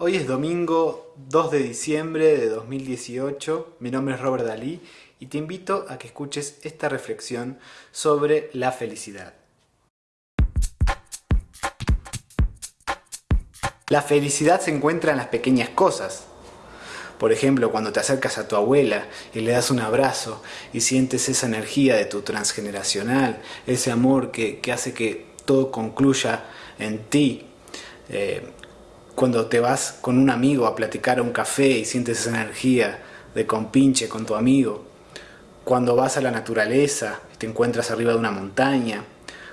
Hoy es domingo 2 de diciembre de 2018, mi nombre es Robert Dalí y te invito a que escuches esta reflexión sobre la felicidad. La felicidad se encuentra en las pequeñas cosas. Por ejemplo, cuando te acercas a tu abuela y le das un abrazo y sientes esa energía de tu transgeneracional, ese amor que, hace que todo concluya en ti. Eh, cuando te vas con un amigo a platicar a un café y sientes esa energía de compinche con tu amigo, cuando vas a la naturaleza y te encuentras arriba de una montaña,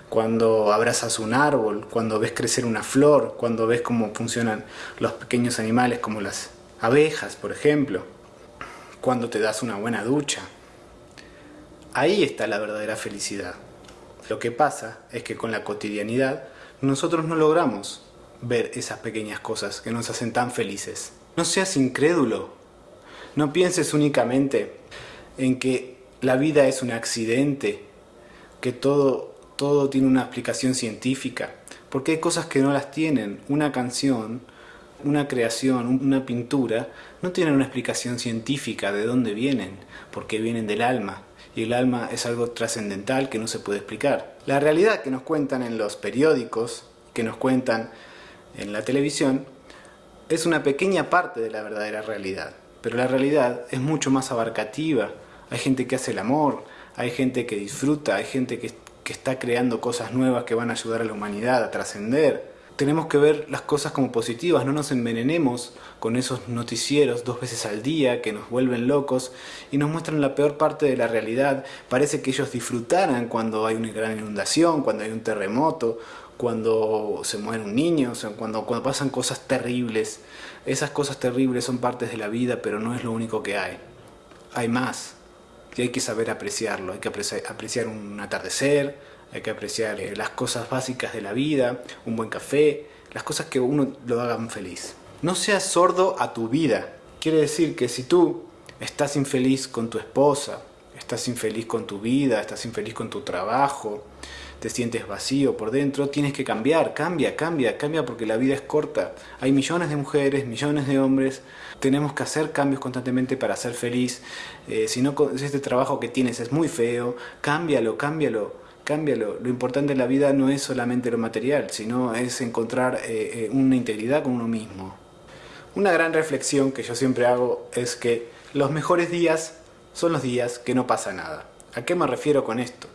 cuando abrazas un árbol, cuando ves crecer una flor, cuando ves cómo funcionan los pequeños animales como las abejas, por ejemplo, cuando te das una buena ducha. Ahí está la verdadera felicidad. Lo que pasa es que con la cotidianidad nosotros no logramos ver esas pequeñas cosas que nos hacen tan felices. No seas incrédulo. No pienses únicamente en que la vida es un accidente, que todo, todo tiene una explicación científica, porque hay cosas que no las tienen. Una canción, una creación, una pintura, no tienen una explicación científica de dónde vienen, porque vienen del alma, y el alma es algo trascendental que no se puede explicar. La realidad que nos cuentan en los periódicos, que nos cuentan en la televisión es una pequeña parte de la verdadera realidad, pero la realidad es mucho más abarcativa. Hay gente que hace el amor, hay gente que disfruta, hay gente que, que está creando cosas nuevas que van a ayudar a la humanidad a trascender. Tenemos que ver las cosas como positivas, no nos envenenemos con esos noticieros dos veces al día que nos vuelven locos y nos muestran la peor parte de la realidad. Parece que ellos disfrutaran cuando hay una gran inundación, cuando hay un terremoto cuando se muere un niño, o sea, cuando, cuando pasan cosas terribles. Esas cosas terribles son partes de la vida, pero no es lo único que hay. Hay más. Y hay que saber apreciarlo. Hay que apreciar, un atardecer, hay que apreciar eh, las cosas básicas de la vida, un buen café, las cosas que uno lo hagan feliz. No seas sordo a tu vida. Quiere decir que si tú estás infeliz con tu esposa, estás infeliz con tu vida, estás infeliz con tu trabajo, te sientes vacío por dentro, tienes que cambiar, cambia, cambia, cambia porque la vida es corta. Hay millones de mujeres, millones de hombres, tenemos que hacer cambios constantemente para ser feliz. Eh, si no, este trabajo que tienes es muy feo, cámbialo, cámbialo, cámbialo. Lo importante en la vida no es solamente lo material, sino es encontrar eh, eh, una integridad con uno mismo. Una gran reflexión que yo siempre hago es que los mejores días son los días que no pasa nada. ¿A qué me refiero con esto?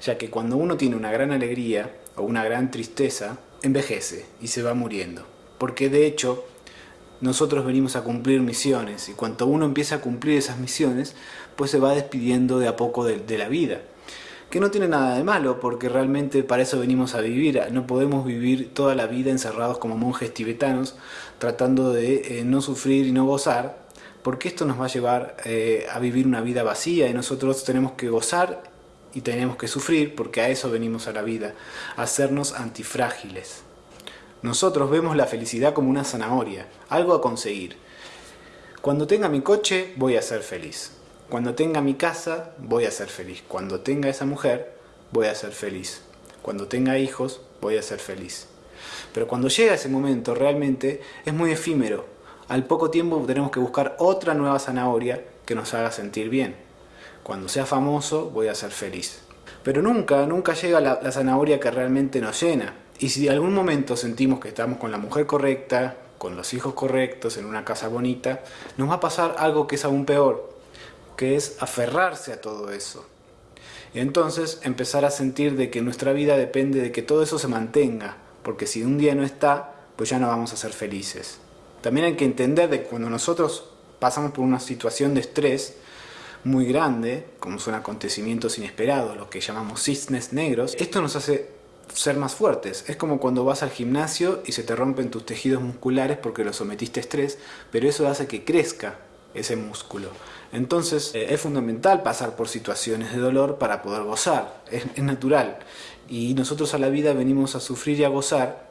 ya que cuando uno tiene una gran alegría o una gran tristeza, envejece y se va muriendo. Porque de hecho, nosotros venimos a cumplir misiones y cuando uno empieza a cumplir esas misiones, pues se va despidiendo de a poco de, la vida. Que no tiene nada de malo, porque realmente para eso venimos a vivir. No podemos vivir toda la vida encerrados como monjes tibetanos, tratando de eh, no sufrir y no gozar, porque esto nos va a llevar eh, a vivir una vida vacía y nosotros tenemos que gozar y tenemos que sufrir porque a eso venimos a la vida, a hacernos antifrágiles. Nosotros vemos la felicidad como una zanahoria, algo a conseguir. Cuando tenga mi coche voy a ser feliz. Cuando tenga mi casa voy a ser feliz. Cuando tenga esa mujer voy a ser feliz. Cuando tenga hijos voy a ser feliz. Pero cuando llega ese momento realmente es muy efímero. Al poco tiempo tenemos que buscar otra nueva zanahoria que nos haga sentir bien cuando sea famoso voy a ser feliz. Pero nunca, nunca llega la, zanahoria que realmente nos llena. Y si en algún momento sentimos que estamos con la mujer correcta, con los hijos correctos, en una casa bonita, nos va a pasar algo que es aún peor, que es aferrarse a todo eso. Y entonces empezar a sentir de que nuestra vida depende de que todo eso se mantenga, porque si un día no está, pues ya no vamos a ser felices. También hay que entender de que cuando nosotros pasamos por una situación de estrés, muy grande, como son acontecimientos inesperados, lo que llamamos cisnes negros, esto nos hace ser más fuertes. Es como cuando vas al gimnasio y se te rompen tus tejidos musculares porque lo sometiste a estrés, pero eso hace que crezca ese músculo. Entonces eh, es fundamental pasar por situaciones de dolor para poder gozar, es, natural. Y nosotros a la vida venimos a sufrir y a gozar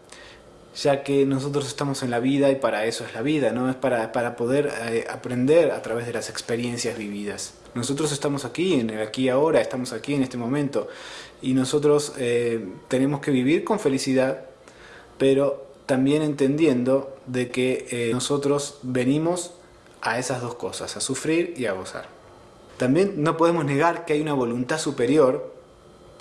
ya que nosotros estamos en la vida y para eso es la vida, ¿no? Es para, para poder eh, aprender a través de las experiencias vividas. Nosotros estamos aquí, en aquí ahora, estamos aquí en este momento y nosotros eh, tenemos que vivir con felicidad, pero también entendiendo de que nosotros venimos a esas dos cosas, a sufrir y a gozar. También no podemos negar que hay una voluntad superior,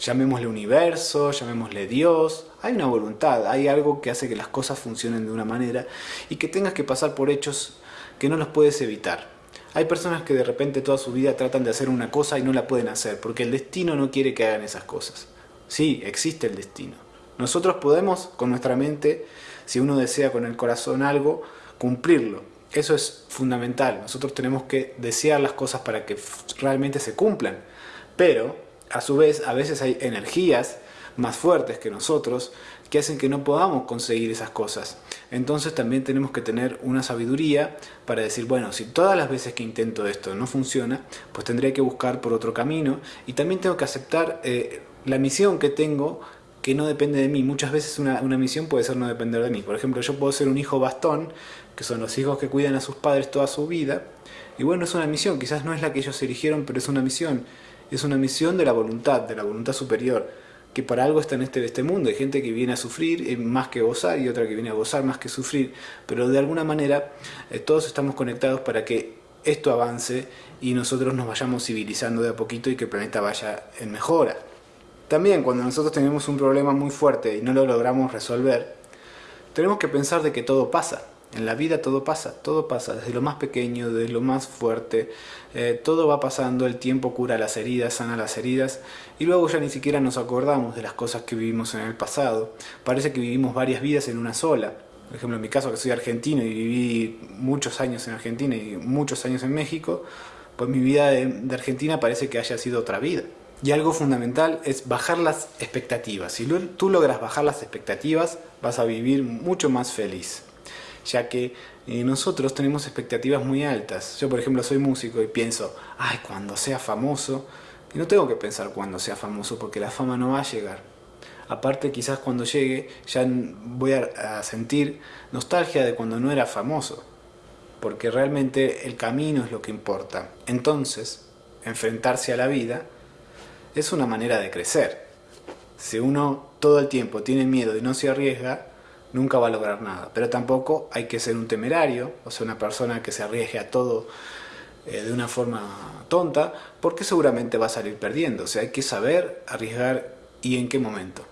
llamémosle universo, llamémosle Dios, hay una voluntad, hay algo que hace que las cosas funcionen de una manera y que tengas que pasar por hechos que no los puedes evitar. Hay personas que de repente toda su vida tratan de hacer una cosa y no la pueden hacer porque el destino no quiere que hagan esas cosas. Sí, existe el destino. Nosotros podemos con nuestra mente, si uno desea con el corazón algo, cumplirlo. Eso es fundamental. Nosotros tenemos que desear las cosas para que realmente se cumplan. Pero, a su vez, a veces hay energías más fuertes que nosotros que hacen que no podamos conseguir esas cosas. Entonces también tenemos que tener una sabiduría para decir, bueno, si todas las veces que intento esto no funciona, pues tendré que buscar por otro camino y también tengo que aceptar eh, la misión que tengo que no depende de mí. Muchas veces una, una, misión puede ser no depender de mí. Por ejemplo, yo puedo ser un hijo bastón, que son los hijos que cuidan a sus padres toda su vida. Y bueno, es una misión, quizás no es la que ellos eligieron, pero es una misión. Es una misión de la voluntad, de la voluntad superior que para algo está en este, este mundo. Hay gente que viene a sufrir eh, más que gozar y otra que viene a gozar más que sufrir. Pero de alguna manera eh, todos estamos conectados para que esto avance y nosotros nos vayamos civilizando de a poquito y que el planeta vaya en mejora. También cuando nosotros tenemos un problema muy fuerte y no lo logramos resolver, tenemos que pensar de que todo pasa. En la vida todo pasa, todo pasa, desde lo más pequeño, desde lo más fuerte, eh, todo va pasando, el tiempo cura las heridas, sana las heridas, y luego ya ni siquiera nos acordamos de las cosas que vivimos en el pasado. Parece que vivimos varias vidas en una sola. Por ejemplo, en mi caso, que soy argentino y viví muchos años en Argentina y muchos años en México, pues mi vida de, de Argentina parece que haya sido otra vida. Y algo fundamental es bajar las expectativas. Si tú logras bajar las expectativas, vas a vivir mucho más feliz ya que eh, nosotros tenemos expectativas muy altas. Yo, por ejemplo, soy músico y pienso, ay, cuando sea famoso, y no tengo que pensar cuando sea famoso porque la fama no va a llegar. Aparte, quizás cuando llegue ya voy a sentir nostalgia de cuando no era famoso, porque realmente el camino es lo que importa. Entonces, enfrentarse a la vida es una manera de crecer. Si uno todo el tiempo tiene miedo y no se arriesga, nunca va a lograr nada. Pero tampoco hay que ser un temerario, o sea, una persona que se arriesgue a todo eh, de una forma tonta, porque seguramente va a salir perdiendo. O sea, hay que saber arriesgar y en qué momento.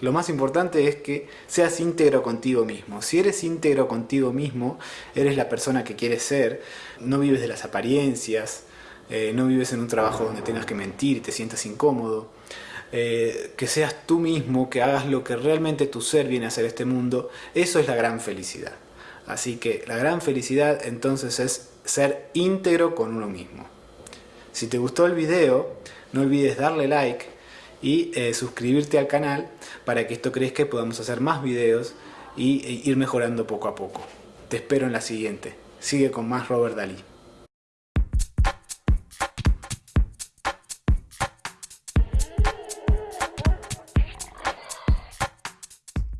Lo más importante es que seas íntegro contigo mismo. Si eres íntegro contigo mismo, eres la persona que quieres ser, no vives de las apariencias, eh, no vives en un trabajo donde tengas que mentir y te sientas incómodo, eh, que seas tú mismo, que hagas lo que realmente tu ser viene a hacer este mundo, eso es la gran felicidad. Así que la gran felicidad entonces es ser íntegro con uno mismo. Si te gustó el video, no olvides darle like y eh, suscribirte al canal para que esto crezca y podamos hacer más videos y e ir mejorando poco a poco. Te espero en la siguiente. Sigue con más Robert Dalí.